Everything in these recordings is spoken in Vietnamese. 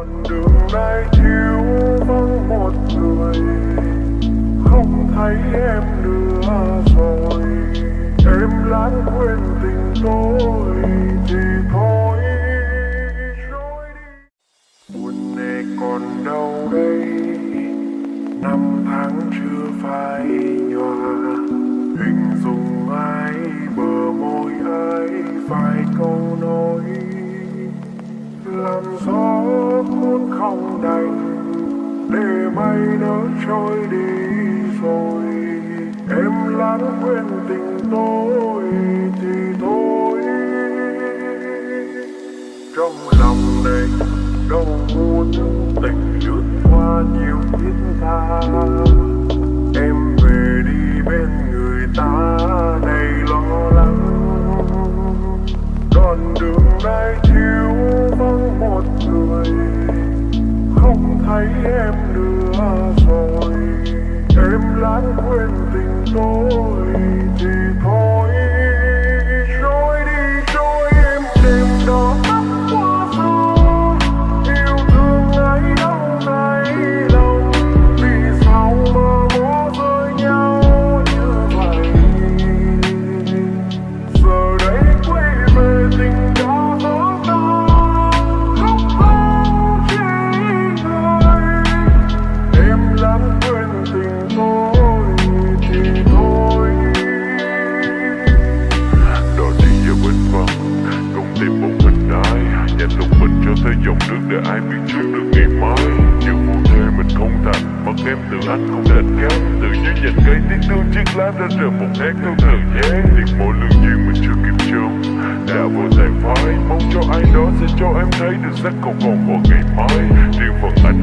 con đường nay thiếu vắng một người. Không thấy em nữa rồi. Em lãng quên tình tôi, thì thôi, trôi đi. Buồn này còn đâu đây? Năm tháng chưa phai nhòa. Hình dung ai, bờ môi ai vài câu nói làm gió Muốn không đành, để mây nó trôi đi rồi. Em lãng quên tình tôi thì thôi. Trong lòng này đâu muốn tình lướt qua nhiều thiết tha. Em về đi bên người ta. Không em nữa rồi. Em lãng quên tình tôi thì thôi. Xây dòng nước để ai biết trước được ngày mai. Nhiều vụ thề mình không thành mất em từ anh không đành kém. Tự nhiên nhành cây tiếng thương chiếc lá đã rời một nét theo thời gian. Tiếc mỗi lương duyên mình chưa kịp chôn đã vô tài phai. Mong cho ai đó sẽ cho em thấy được sắc cầu còn vào ngày mai. Riêng phần anh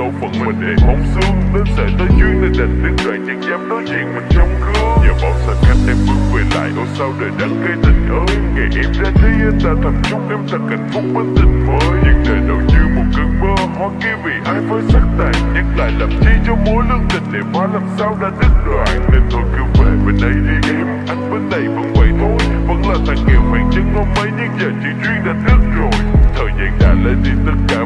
số phận mình để mong xương đến sợi tới duyên nên đành đứng đợi chẳng dám đối diện mình trong gương. Nhờ bao xa cách em bước về lại ô sao đời đắng cây tình ơi. Ngày em ra đi anh ta thầm chúc em thật hạnh phúc bên tình mới. Nhưng đời đâu như một cơn mơ, hoa kia vì ai với sắc tàn nhắc lại làm chi cho mối lương tình để phá làm sao đã đứt đoạn. Nên thôi cứ về bên đây đi em, anh bên này vẫn vậy thôi. Vẫn là thằng nghèo hoàng chân ngon mấy, nhưng giờ chỉ duyên đã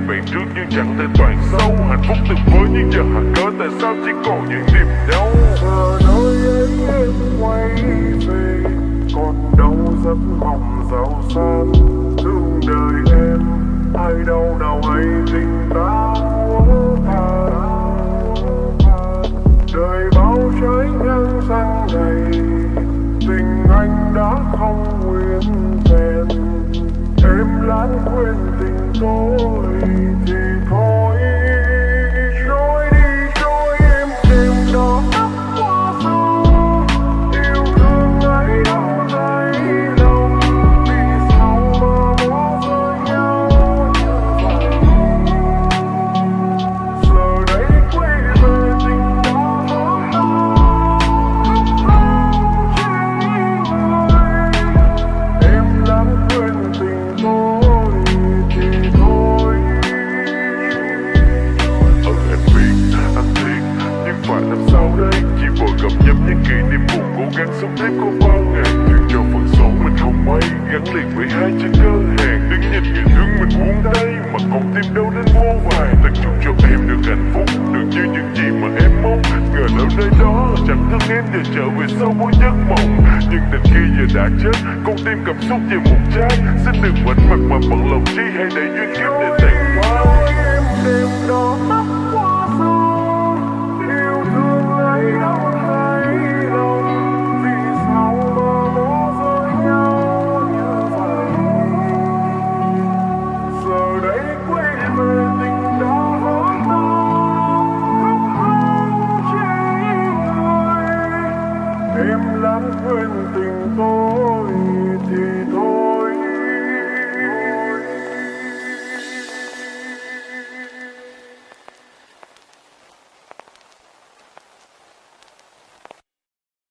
về vẹn trước nhưng chẳng thể toàn sâu. Hạnh phúc từng với nhưng giờ hạ cớ tại sao chỉ còn những niềm đau? Giờ nơi ấy em quay về, còn đâu giấc mộng giàu sang. Thương đời em, ai đâu nào hay tình những kỷ niệm buồn cố gắng sống thế có bao ngàn. Chuyện cho phần số mình không may gắn liền với hai chữ cơ hàng đứng nhìn người thương mình buông tay mà còn tim đâu đến vô vàng tận chúc cho em được hạnh phúc, được như những gì mà em mong. Ngờ đâu nơi đó chẳng thương em để trở về sau mỗi giấc mộng. Nhưng tình kia giờ đã chết, con tim cảm xúc về một trái xin đừng quên mặt mà bận lòng chi hay để duyên kiếp để tàn phai em đêm đó